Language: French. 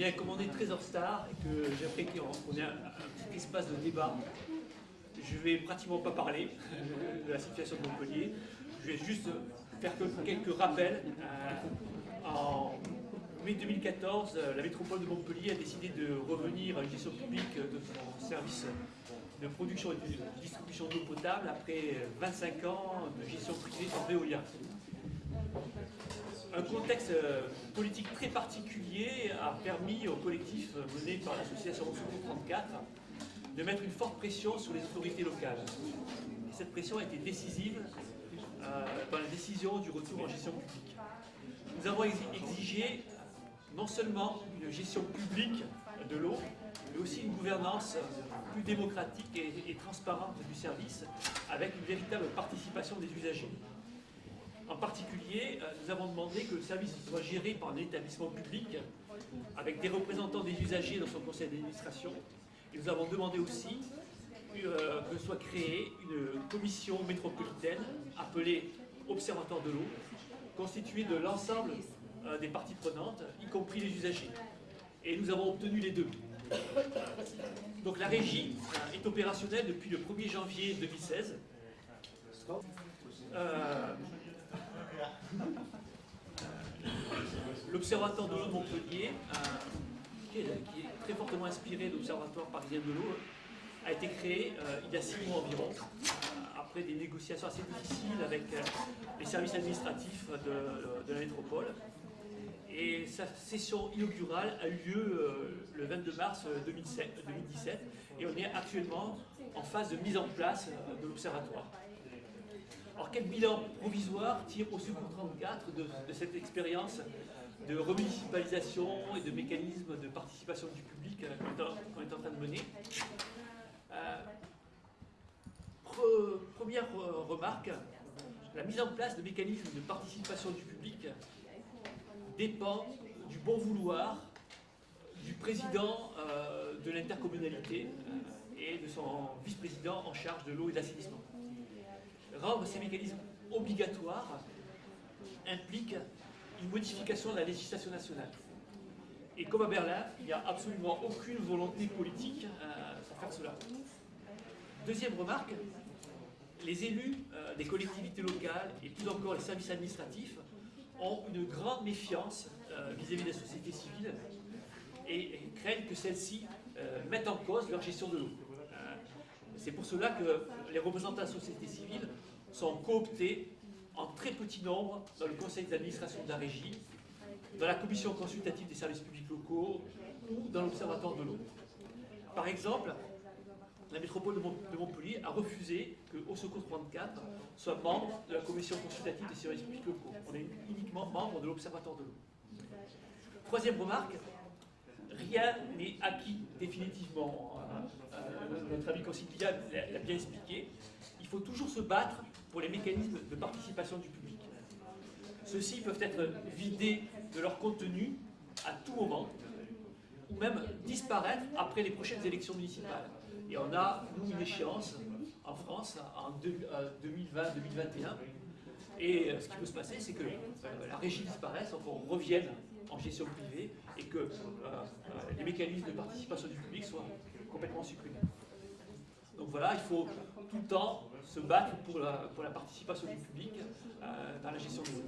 Bien, comme on est et que j'aimerais qu'on ait un, petit espace de débat, je vais pratiquement pas parler de la situation de Montpellier. Je vais juste faire quelques rappels. Euh, en mai 2014, euh, la métropole de Montpellier a décidé de revenir à une gestion publique de son service de production et de distribution d'eau potable après 25 ans de gestion privée sans Veolia un contexte euh, politique très particulier a permis au collectif mené par l'association Secours 34 de mettre une forte pression sur les autorités locales. Et cette pression a été décisive euh, dans la décision du retour en gestion publique. Nous avons exigé non seulement une gestion publique de l'eau, mais aussi une gouvernance plus démocratique et transparente du service, avec une véritable participation des usagers. En particulier, euh, nous avons demandé que le service soit géré par un établissement public avec des représentants des usagers dans son conseil d'administration. Et nous avons demandé aussi euh, que soit créée une commission métropolitaine appelée Observatoire de l'eau, constituée de l'ensemble euh, des parties prenantes, y compris les usagers. Et nous avons obtenu les deux. Donc la régie est opérationnelle depuis le 1er janvier 2016. L'Observatoire de l'eau de Montpellier, euh, qui, est, très fortement inspiré de l'Observatoire parisien de l'eau, a été créé euh, il y a six mois environ, euh, après des négociations assez difficiles avec les services administratifs de, la métropole. Et sa session inaugurale a eu lieu le 22 mars 2017 et on est actuellement en phase de mise en place de l'Observatoire. Alors quel bilan provisoire tire au secours 34 de, cette expérience de remunicipalisation et de mécanismes de participation du public euh, qu'on est, en train de mener euh, Première remarque, la mise en place de mécanismes de participation du public dépend du bon vouloir du président euh, de l'intercommunalité et de son vice-président en charge de l'eau et de l'assainissement rendre ces mécanismes obligatoires implique une modification de la législation nationale. Et comme à Berlin, il n'y a absolument aucune volonté politique euh, pour faire cela. Deuxième remarque, les élus euh, des collectivités locales et plus encore les services administratifs ont une grande méfiance euh, vis-à-vis des sociétés civiles et, craignent que celles-ci mettent en cause leur gestion de l'eau. C'est pour cela que les représentants de la société civile sont cooptés en très petit nombre dans le conseil d'administration de la régie, dans la commission consultative des services publics locaux ou dans l'observatoire de l'eau. Par exemple, la métropole de Montpellier a refusé que Au Secours 34 soit membre de la commission consultative des services publics locaux. On est uniquement membre de l'observatoire de l'eau. Troisième remarque, rien n'est acquis définitivement. Euh, euh, notre ami conciliable l'a bien expliqué. Il faut toujours se battre pour les mécanismes de participation du public. Ceux-ci peuvent être vidés de leur contenu à tout moment, ou même disparaître après les prochaines élections municipales. Et on a, nous, une échéance en France en 2020-2021. Et euh, ce qui peut se passer, c'est que la régie disparaisse, qu'on revienne en gestion privée et que euh, euh, les mécanismes de participation du public soient complètement supprimés. Donc voilà, il faut tout le temps se battre pour la, pour la participation du public dans la gestion de l'eau.